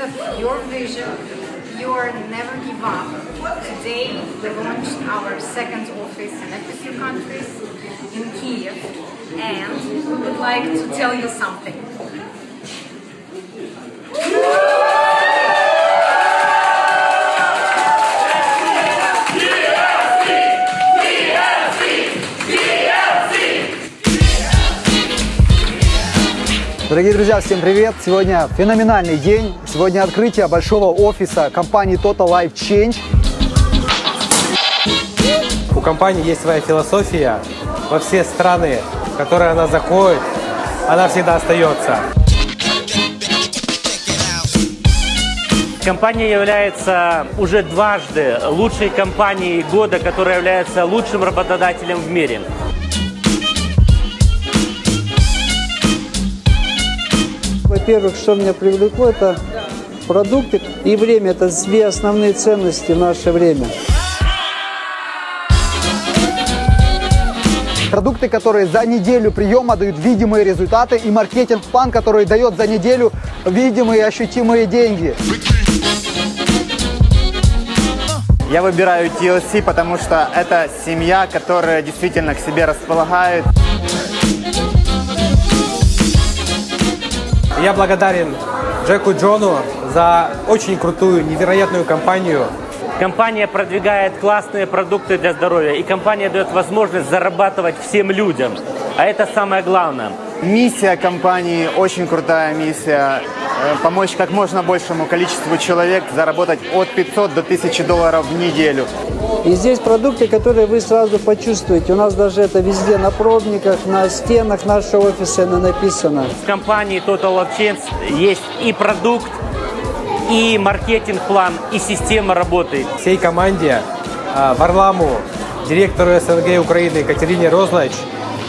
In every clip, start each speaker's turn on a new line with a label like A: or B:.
A: of your vision, your never give up. Today we launched our second office in a few countries in Kiev and we would like to tell you something.
B: Дорогие друзья, всем привет! Сегодня феноменальный день. Сегодня открытие большого офиса компании Total Life Change.
C: У компании есть своя философия. Во все страны, в которые она заходит, она всегда остается.
D: Компания является уже дважды лучшей компанией года, которая является лучшим работодателем в мире.
E: Во-первых, что меня привлекло, это продукты и время. Это две основные ценности в наше время.
B: Продукты, которые за неделю приема дают видимые результаты и маркетинг-план, который дает за неделю видимые ощутимые деньги.
F: Я выбираю TLC, потому что это семья, которая действительно к себе располагает.
C: Я благодарен Джеку Джону за очень крутую, невероятную компанию.
D: Компания продвигает классные продукты для здоровья, и компания дает возможность зарабатывать всем людям. А это самое главное.
F: Миссия компании очень крутая миссия. Э, Помочь как можно большему количеству человек заработать от 500 до 1000 долларов в неделю.
E: И здесь продукты, которые вы сразу почувствуете. У нас даже это везде на пробниках, на стенах нашего офиса на- написано.
D: В компании Total of Change есть и продукт, и маркетинг-план, и система работы.
C: Всей команде, а, Варламу, директору СНГ Украины Екатерине Розлач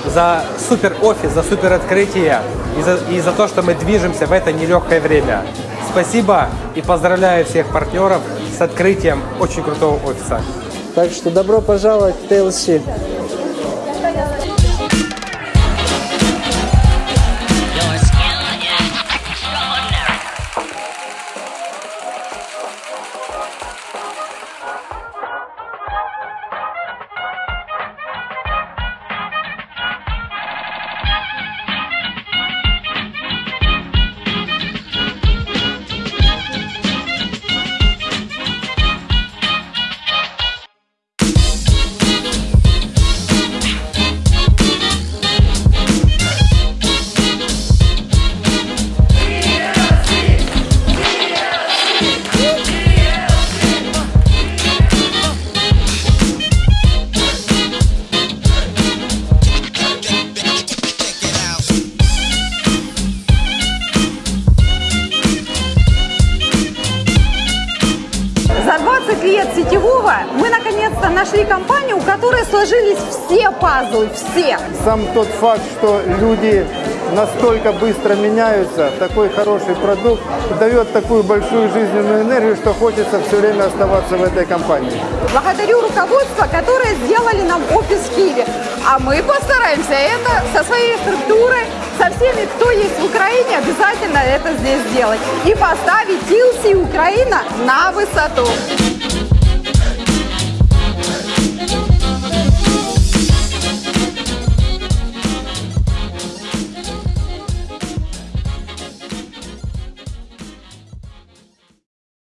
C: за супер офис, за супер открытие и за, и за то, что мы движемся в это нелегкое время. Спасибо и поздравляю всех партнеров с открытием очень крутого офиса.
E: Так что добро пожаловать в TLC.
G: За 20 лет сетевого мы наконец-то нашли компанию, у которой сложились все пазлы, все.
H: Сам тот факт, что люди настолько быстро меняются, такой хороший продукт дает такую большую жизненную энергию, что хочется все время оставаться в этой компании.
G: Благодарю руководство, которое сделали нам офис в Киеве. А мы постараемся это со своей структурой, со всеми, кто есть в Украине, обязательно это здесь сделать. И поставить TLC Украина на высоту.